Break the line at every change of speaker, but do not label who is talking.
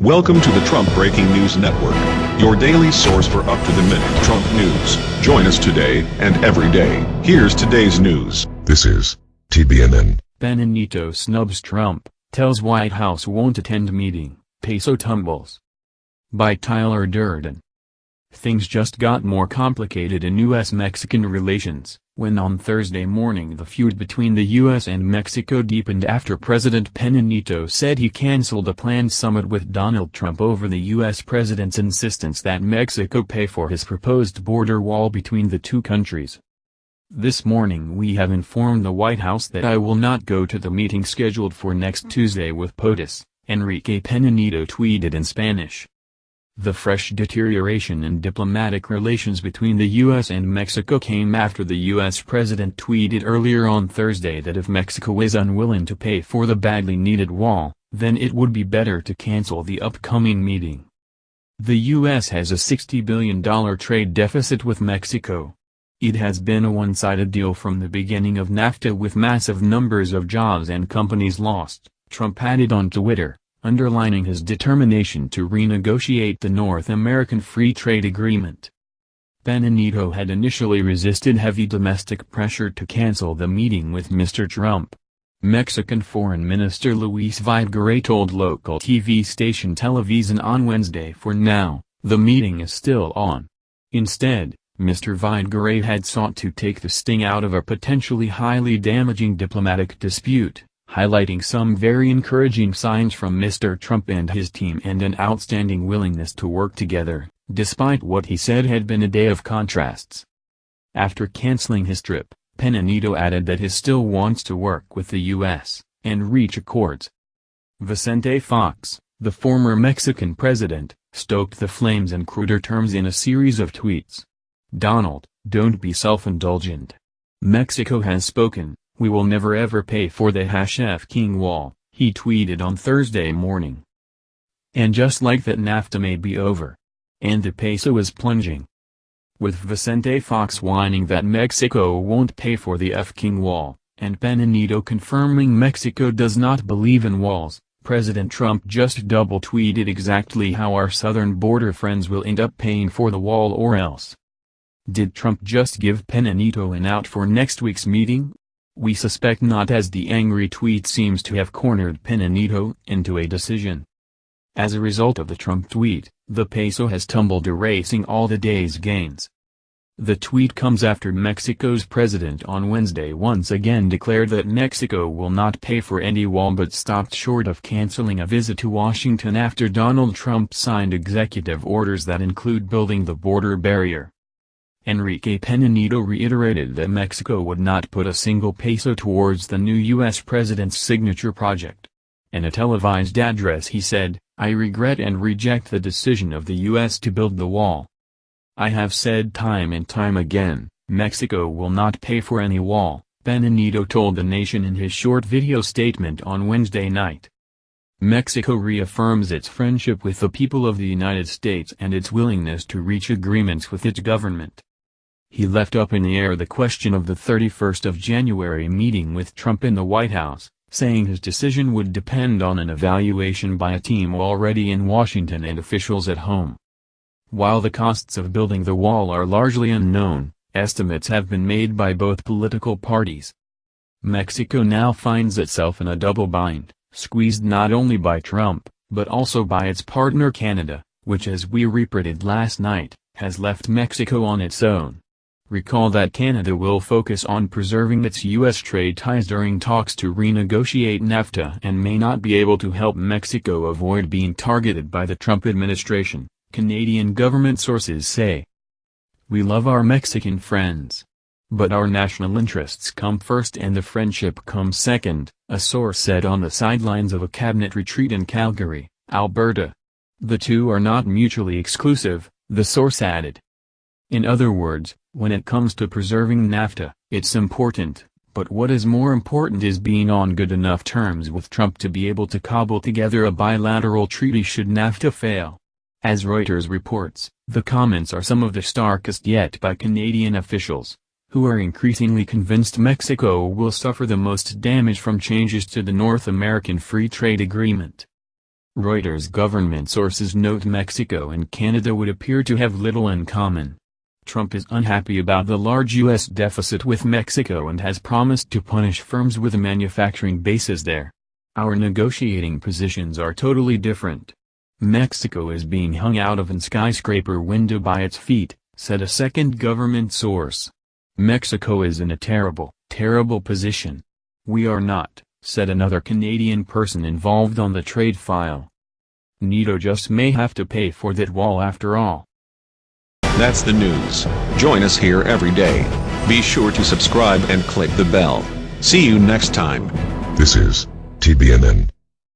Welcome to the Trump Breaking News Network, your daily source for up-to-the-minute Trump news. Join us today and every day. Here's today's news.
This is TBNN.
Peña Nieto snubs Trump, tells White House won't attend meeting, peso tumbles. By Tyler Durden. Things just got more complicated in U.S.-Mexican relations, when on Thursday morning the feud between the U.S. and Mexico deepened after President Peña Nieto said he canceled a planned summit with Donald Trump over the U.S. president's insistence that Mexico pay for his proposed border wall between the two countries. This morning we have informed the White House that I will not go to the meeting scheduled for next Tuesday with POTUS, Enrique Peña Nieto tweeted in Spanish. The fresh deterioration in diplomatic relations between the U.S. and Mexico came after the U.S. president tweeted earlier on Thursday that if Mexico is unwilling to pay for the badly needed wall, then it would be better to cancel the upcoming meeting. The U.S. has a $60 billion trade deficit with Mexico. It has been a one-sided deal from the beginning of NAFTA with massive numbers of jobs and companies lost, Trump added on Twitter underlining his determination to renegotiate the North American Free Trade Agreement. Peña had initially resisted heavy domestic pressure to cancel the meeting with Mr. Trump. Mexican Foreign Minister Luis Videgaray told local TV station Televisa on Wednesday for now, the meeting is still on. Instead, Mr. Videgaray had sought to take the sting out of a potentially highly damaging diplomatic dispute highlighting some very encouraging signs from Mr. Trump and his team and an outstanding willingness to work together, despite what he said had been a day of contrasts. After canceling his trip, Peña Nieto added that he still wants to work with the U.S., and reach accords. Vicente Fox, the former Mexican president, stoked the flames in cruder terms in a series of tweets. Donald, don't be self-indulgent. Mexico has spoken, we will never ever pay for the F King wall, he tweeted on Thursday morning. And just like that NAFTA may be over. And the peso is plunging. With Vicente Fox whining that Mexico won't pay for the F King wall, and Peña confirming Mexico does not believe in walls, President Trump just double-tweeted exactly how our southern border friends will end up paying for the wall or else. Did Trump just give Peña an out for next week's meeting? We suspect not as the angry tweet seems to have cornered Peña Nieto into a decision. As a result of the Trump tweet, the peso has tumbled erasing all the day's gains. The tweet comes after Mexico's president on Wednesday once again declared that Mexico will not pay for any wall but stopped short of canceling a visit to Washington after Donald Trump signed executive orders that include building the border barrier. Enrique Peña Nieto reiterated that Mexico would not put a single peso towards the new U.S. president's signature project. In a televised address he said, I regret and reject the decision of the U.S. to build the wall. I have said time and time again, Mexico will not pay for any wall, Peña Nieto told the nation in his short video statement on Wednesday night. Mexico reaffirms its friendship with the people of the United States and its willingness to reach agreements with its government. He left up in the air the question of the 31st of January meeting with Trump in the White House, saying his decision would depend on an evaluation by a team already in Washington and officials at home. While the costs of building the wall are largely unknown, estimates have been made by both political parties. Mexico now finds itself in a double bind, squeezed not only by Trump, but also by its partner Canada, which as we reported last night, has left Mexico on its own. Recall that Canada will focus on preserving its U.S. trade ties during talks to renegotiate NAFTA and may not be able to help Mexico avoid being targeted by the Trump administration, Canadian government sources say. We love our Mexican friends. But our national interests come first and the friendship comes second, a source said on the sidelines of a cabinet retreat in Calgary, Alberta. The two are not mutually exclusive, the source added. In other words, when it comes to preserving NAFTA, it's important, but what is more important is being on good enough terms with Trump to be able to cobble together a bilateral treaty should NAFTA fail. As Reuters reports, the comments are some of the starkest yet by Canadian officials, who are increasingly convinced Mexico will suffer the most damage from changes to the North American Free Trade Agreement. Reuters government sources note Mexico and Canada would appear to have little in common. Trump is unhappy about the large U.S. deficit with Mexico and has promised to punish firms with a manufacturing bases there. Our negotiating positions are totally different. Mexico is being hung out of an skyscraper window by its feet, said a second government source. Mexico is in a terrible, terrible position. We are not, said another Canadian person involved on the trade file. NATO just may have to pay for that wall after all.
That's the news. Join us here every day. Be sure to subscribe and click the bell. See you next time.
This is TBNN.